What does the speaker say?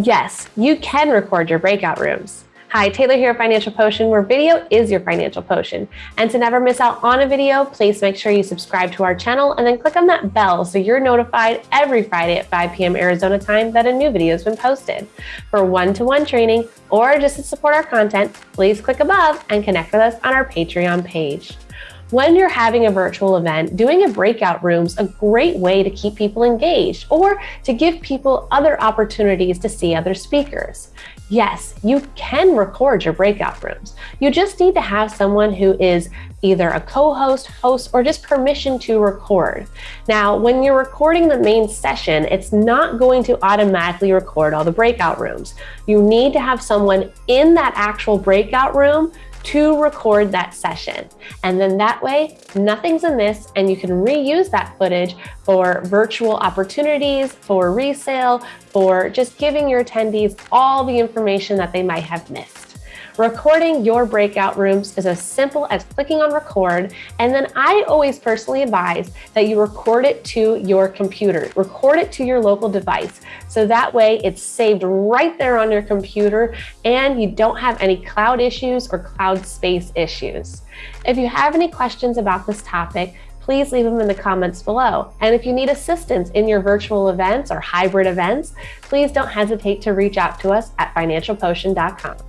Yes, you can record your breakout rooms. Hi, Taylor here at Financial Potion, where video is your financial potion. And to never miss out on a video, please make sure you subscribe to our channel and then click on that bell so you're notified every Friday at 5 p.m. Arizona time that a new video has been posted. For one-to-one -one training or just to support our content, please click above and connect with us on our Patreon page. When you're having a virtual event, doing a breakout room's a great way to keep people engaged or to give people other opportunities to see other speakers. Yes, you can record your breakout rooms. You just need to have someone who is either a co-host, host, or just permission to record. Now, when you're recording the main session, it's not going to automatically record all the breakout rooms. You need to have someone in that actual breakout room to record that session. And then that way, nothing's amiss and you can reuse that footage for virtual opportunities, for resale, for just giving your attendees all the information that they might have missed. Recording your breakout rooms is as simple as clicking on record, and then I always personally advise that you record it to your computer, record it to your local device, so that way it's saved right there on your computer and you don't have any cloud issues or cloud space issues. If you have any questions about this topic, please leave them in the comments below. And if you need assistance in your virtual events or hybrid events, please don't hesitate to reach out to us at financialpotion.com.